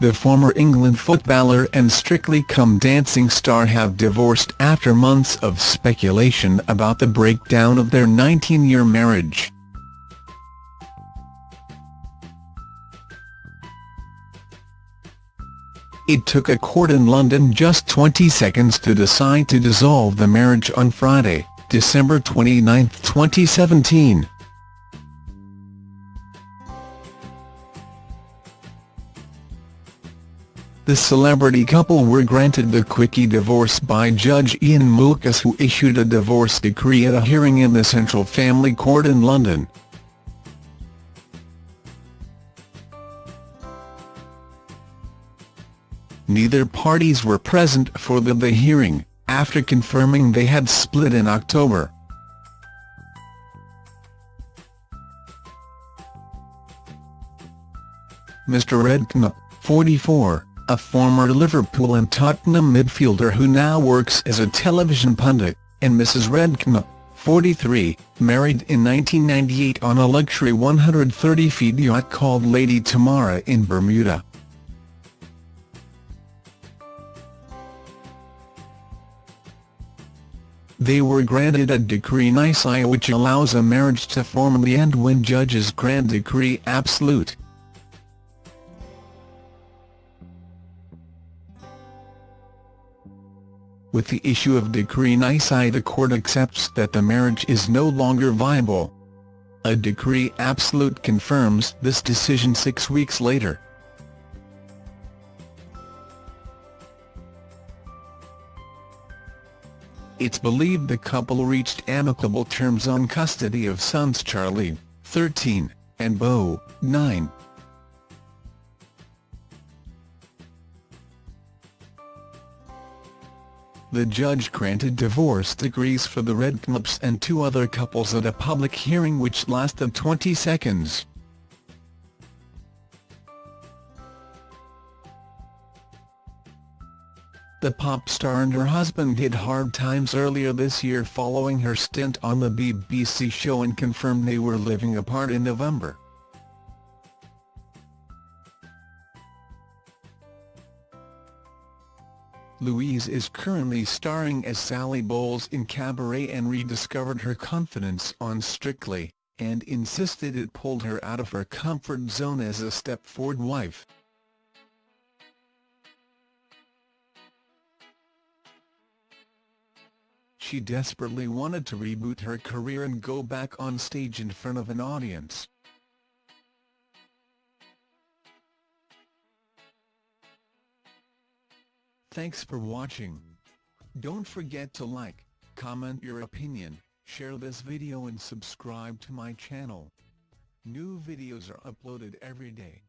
the former England footballer and Strictly Come Dancing star have divorced after months of speculation about the breakdown of their 19-year marriage. It took a court in London just 20 seconds to decide to dissolve the marriage on Friday, December 29, 2017. The celebrity couple were granted the quickie divorce by Judge Ian Moulkes who issued a divorce decree at a hearing in the Central Family Court in London. Neither parties were present for the, the hearing, after confirming they had split in October. Mr Redknapp, 44, a former Liverpool and Tottenham midfielder who now works as a television pundit, and Mrs Redknapp, 43, married in 1998 on a luxury 130-feet yacht called Lady Tamara in Bermuda. They were granted a decree nisi which allows a marriage to formally end when judges grant decree absolute. With the issue of decree nisi the court accepts that the marriage is no longer viable. A decree absolute confirms this decision six weeks later. It's believed the couple reached amicable terms on custody of sons Charlie, 13, and Beau, 9. The judge granted divorce decrees for the Redknapps and two other couples at a public hearing which lasted 20 seconds. The pop star and her husband hit hard times earlier this year following her stint on the BBC show and confirmed they were living apart in November. Louise is currently starring as Sally Bowles in Cabaret and rediscovered her confidence on Strictly, and insisted it pulled her out of her comfort zone as a Stepford wife. She desperately wanted to reboot her career and go back on stage in front of an audience. Thanks for watching. Don't forget to like, comment your opinion, share this video and subscribe to my channel. New videos are uploaded every day.